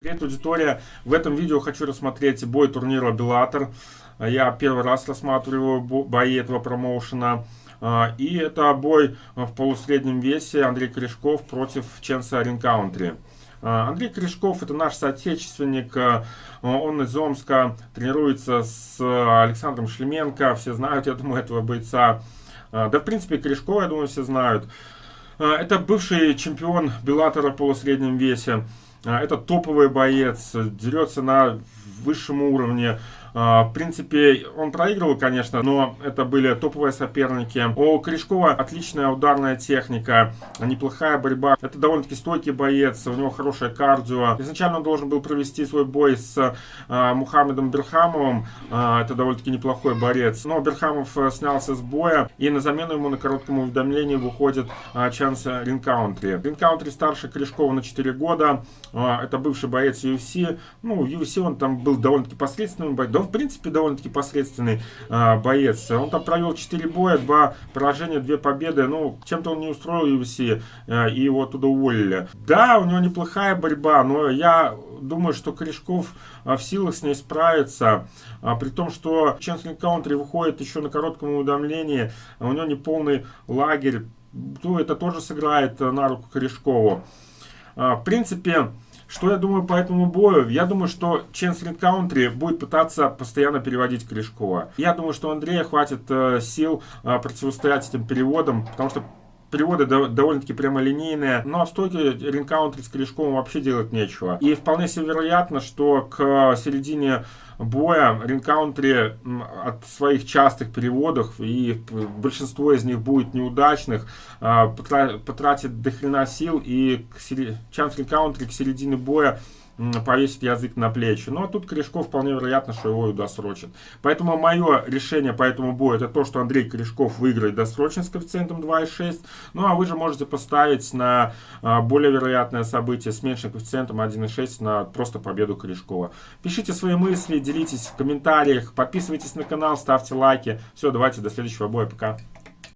Привет, аудитория! В этом видео хочу рассмотреть бой турнира Беллатор. Я первый раз рассматриваю бои этого промоушена. А, и это бой в полусреднем весе Андрей Корешков против Ченса Ринкаунтри. А, Андрей Корешков это наш соотечественник, а, он из Омска, тренируется с Александром Шлеменко, все знают, я думаю, этого бойца. Да, в принципе, Корешкова, я думаю, все знают. Это бывший чемпион Беллатора в полусреднем весе. А, это топовый боец, дерется на высшем уровне. А, в принципе, он проигрывал, конечно, но это были топовые соперники. У Корешкова отличная ударная техника, неплохая борьба. Это довольно-таки стойкий боец, у него хорошее кардио. Изначально он должен был провести свой бой с а, Мухаммедом Берхамовым. А, это довольно-таки неплохой борец. Но Берхамов э, снялся с боя, и на замену ему на коротком уведомлении выходит Чанс Ринкаунтри. Ринкаунтри старше Корешкова на 4 года. Это бывший боец UFC. Ну, UFC он там был довольно-таки посредственным бойцом да, в принципе, довольно-таки посредственный а, боец. Он там провел 4 боя, 2 поражения, 2 победы. Ну, чем-то он не устроил UFC, а, и его оттуда уволили. Да, у него неплохая борьба, но я думаю, что Корешков а, в силах с ней справиться. А, при том, что Ченслин Каунтри выходит еще на коротком уведомлении, а у него не полный лагерь. То это тоже сыграет на руку Корешкову. А, в принципе, что я думаю по этому бою? Я думаю, что Ченслин Каунтри будет пытаться постоянно переводить Корешкова. Я думаю, что Андрея хватит э, сил э, противостоять этим переводам, потому что переводы довольно-таки прямолинейные, но в стойке ринкаунтри с корешковым вообще делать нечего. И вполне себе вероятно, что к середине боя ринкаунтри от своих частых переводов, и большинство из них будет неудачных, а, потратит дохрена сил, и шанс ринкаунтри к середине боя повесить язык на плечи. Ну, а тут Корешков вполне вероятно, что его и досрочит. Поэтому мое решение по этому бою, это то, что Андрей Корешков выиграет досрочно с коэффициентом 2,6. Ну, а вы же можете поставить на а, более вероятное событие с меньшим коэффициентом 1,6 на просто победу Корешкова. Пишите свои мысли, делитесь в комментариях, подписывайтесь на канал, ставьте лайки. Все, давайте, до следующего боя, пока.